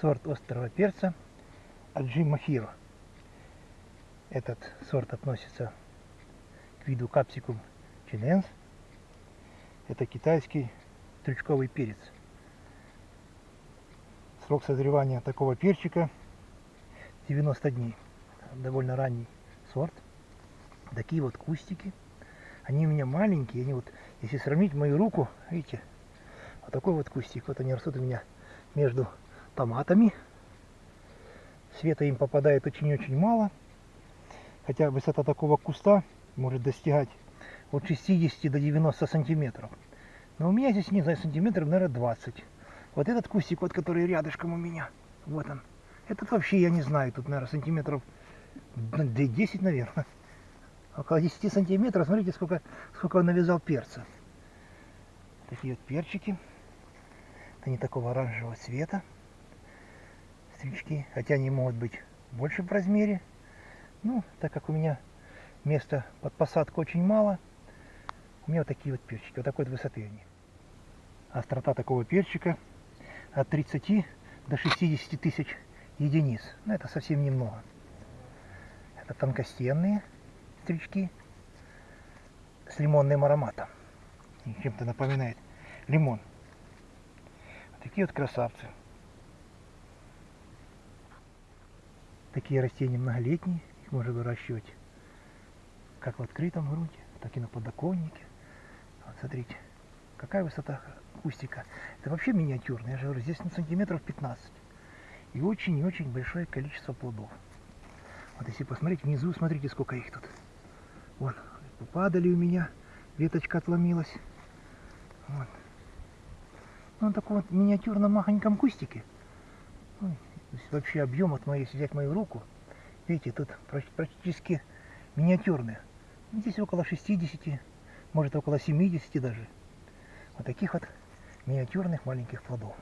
сорт острого перца Аджи Махиро. Этот сорт относится к виду капсикум чиненс. Это китайский стручковый перец. Срок созревания такого перчика 90 дней. Довольно ранний сорт. Такие вот кустики. Они у меня маленькие. Они вот, если сравнить мою руку, видите, вот такой вот кустик. Вот они растут у меня между томатами. Света им попадает очень-очень мало. Хотя высота такого куста может достигать от 60 до 90 сантиметров. Но у меня здесь, не знаю, сантиметров, наверное, 20. Вот этот кустик, вот который рядышком у меня, вот он. Этот вообще, я не знаю, тут, наверное, сантиметров 10, наверное. Около 10 сантиметров. Смотрите, сколько, сколько он навязал перца. Такие вот перчики. Они такого оранжевого цвета стрички, хотя они могут быть больше в размере. Ну, так как у меня места под посадку очень мало, у меня вот такие вот перчики, вот такой вот высоты они. Острота такого перчика от 30 до 60 тысяч единиц. Но это совсем немного. Это тонкостенные стрички с лимонным ароматом. Чем-то напоминает лимон. Вот такие вот красавцы. Такие растения многолетние, их можно выращивать как в открытом грунте, так и на подоконнике. Вот смотрите, какая высота кустика. Это вообще миниатюрный, я же говорю, здесь на сантиметров 15. И очень и очень большое количество плодов. Вот если посмотреть внизу, смотрите, сколько их тут. Вон, попадали у меня, веточка отломилась. Вот. Ну, он таком вот миниатюрном махоньком кустике. То есть вообще объем от моей, если взять мою руку, видите, тут практически миниатюрные. Здесь около 60, может около 70 даже. Вот таких вот миниатюрных маленьких плодов.